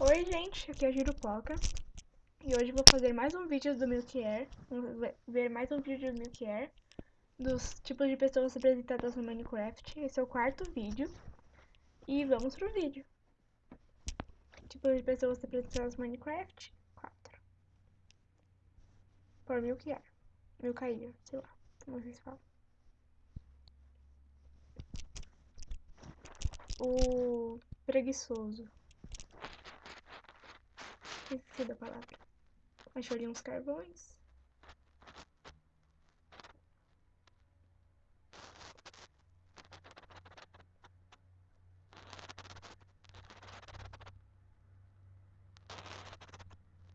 Oi gente, aqui é a Girupoca e hoje vou fazer mais um vídeo do Milk Air, ver mais um vídeo do Milk Air, dos tipos de pessoas representadas no Minecraft, esse é o quarto vídeo e vamos pro vídeo. Tipos de pessoas representadas no Minecraft, 4. Por Milk Air, Milk Air, sei lá, como vocês falam. O preguiçoso. Esqueci da palavra. Achou ali uns carvões.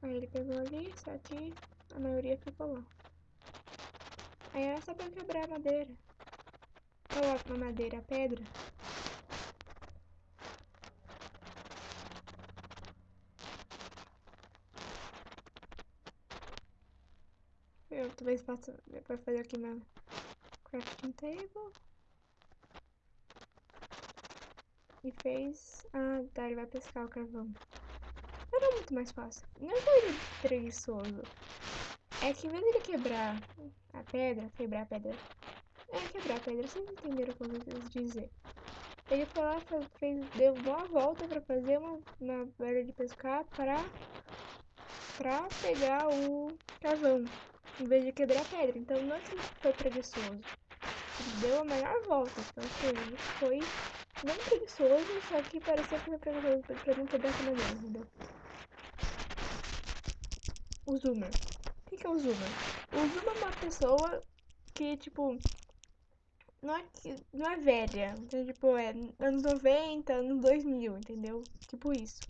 Aí ele pegou ali, só que a maioria ficou lá. Aí era só pra quebrar a madeira. Coloca na madeira a pedra. Eu talvez faça para fazer aqui na crafting table. E fez. Ah, tá, ele vai pescar o carvão. Era muito mais fácil. Não é que ele é preguiçoso. É que em vez de ele quebrar a pedra, quebrar a pedra. É quebrar a pedra, vocês entenderam o que eu quis dizer. Ele foi lá, fez, deu uma volta pra fazer uma, uma de pescar para pra pegar o carvão em vez de quebrar a pedra. Então não é que foi preguiçoso. Ele deu a maior volta. Então assim, ele foi não preguiçoso, só que parecia que foi preguiçoso pra não quebrar a madeira, entendeu? O Zoomer. O que, é o Zoomer? O Zoomer é uma pessoa que, tipo, não é, não é velha. Então, tipo, é anos 90, anos 2000, entendeu? Tipo isso.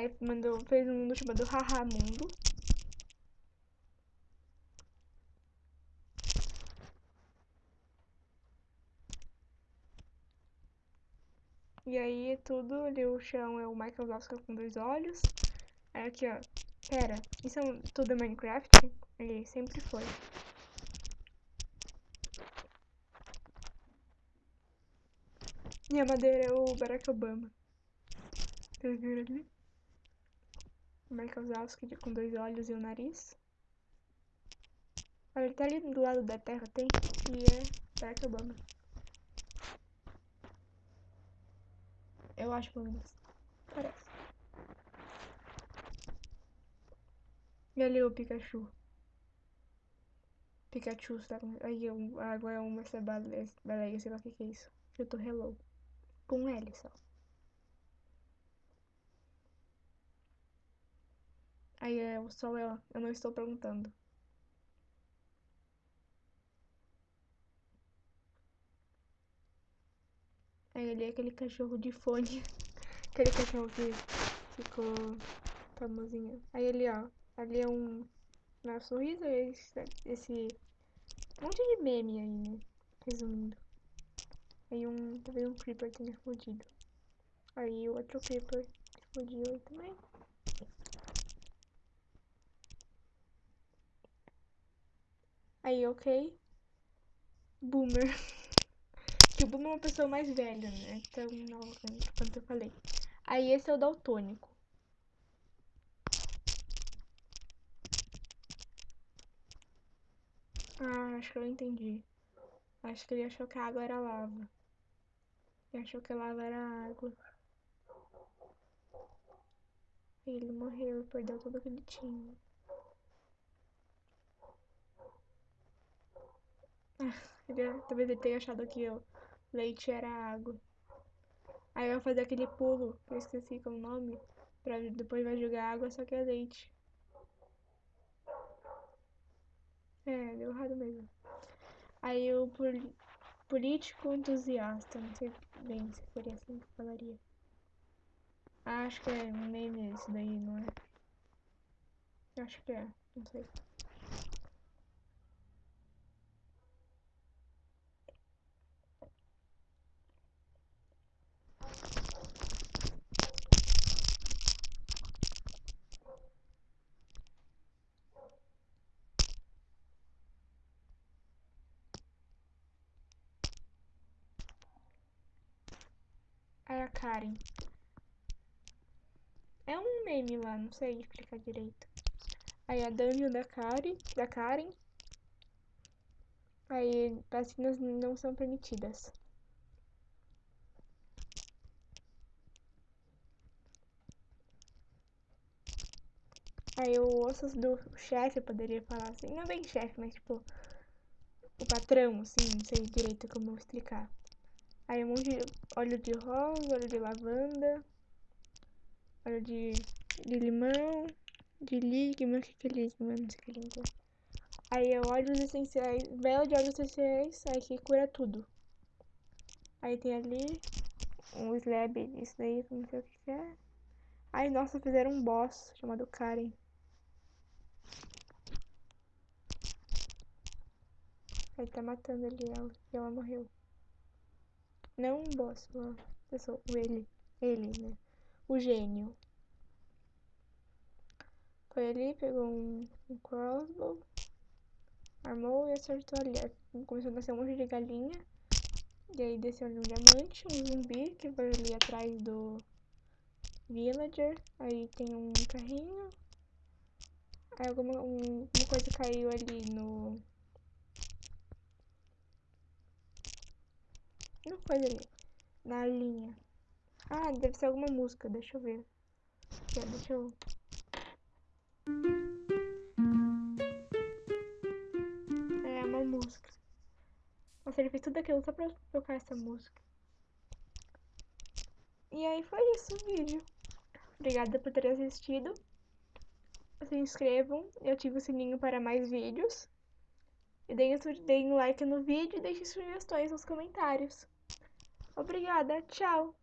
Aí mandou, fez um mundo chamado Haha Mundo. E aí tudo ali o chão é o Michael Oscar com dois olhos. Aí aqui ó, pera, isso é tudo é Minecraft? Ele sempre foi. E a madeira é o Barack Obama. Vocês viram ali? Michael Zalski com dois olhos e um nariz. Olha, ele tá ali do lado da terra, tem, e é Barack Obama. Eu acho pelo menos. Parece. E ali o Pikachu. Pikachu, tá? Aí agora é uma essa baleia, sei lá o que, que é isso. Eu tô hello. Com L só. Aí é o sol é, eu não estou perguntando. Aí ali é aquele cachorro de fone. aquele cachorro que ficou famosinho. Aí ali, ó. Ali é um. Na é sorriso, esse, esse. monte de meme aí, né? Resumindo. Aí um. Talvez um creeper tenha explodido. Aí o outro creeper explodiu aí também. Aí, ok. Boomer. que o Boomer é uma pessoa mais velha, né? Então, não, quanto eu falei. Aí, esse é o daltônico. Ah, acho que eu entendi. Acho que ele achou que a água era lava. Ele achou que a lava era água. Ele morreu, perdeu tudo que ele tinha. Ele, talvez ele tenha achado que o leite era água. Aí vai fazer aquele pulo, que eu esqueci qual é o nome, pra depois vai jogar água, só que é leite. É, deu errado mesmo. Aí o político entusiasta, não sei bem se seria assim que falaria. Acho que é meme esse daí, não é? Acho que é, não sei. Karen. É um meme lá, não sei explicar direito. Aí a dungeon da Karen, da Karen. Aí vacinas não são permitidas. Aí o ossos do chefe, poderia falar assim. Não bem chefe, mas tipo. O patrão, assim, não sei direito como explicar. Aí um monte de óleo de rosa, óleo de lavanda, óleo de, de limão, de ligma, que que é ligma? Não sei o que língua. Aí é óleos essenciais, vela de óleos essenciais, aí que cura tudo. Aí tem ali um slab, isso daí, não sei o que, é. Aí, nossa, fizeram um boss chamado Karen. Ele tá matando ali ela e ela morreu. Não um boss, uma pessoa, o ele. Ele, né? O gênio. Foi ali, pegou um, um crossbow, armou e acertou ali. Começou a nascer um monte de galinha. E aí desceu ali um diamante, um zumbi que foi ali atrás do villager. Aí tem um carrinho. Aí alguma um, uma coisa caiu ali no Não foi ali. Na linha. Ah, deve ser alguma música, deixa eu ver. Aqui, deixa eu. É uma música. Nossa, ele fez tudo aquilo só pra tocar essa música. E aí foi isso o vídeo. Obrigada por ter assistido. Se inscrevam e ativem o sininho para mais vídeos. E deem, deem like no vídeo e deixem sugestões nos comentários. Obrigada, tchau!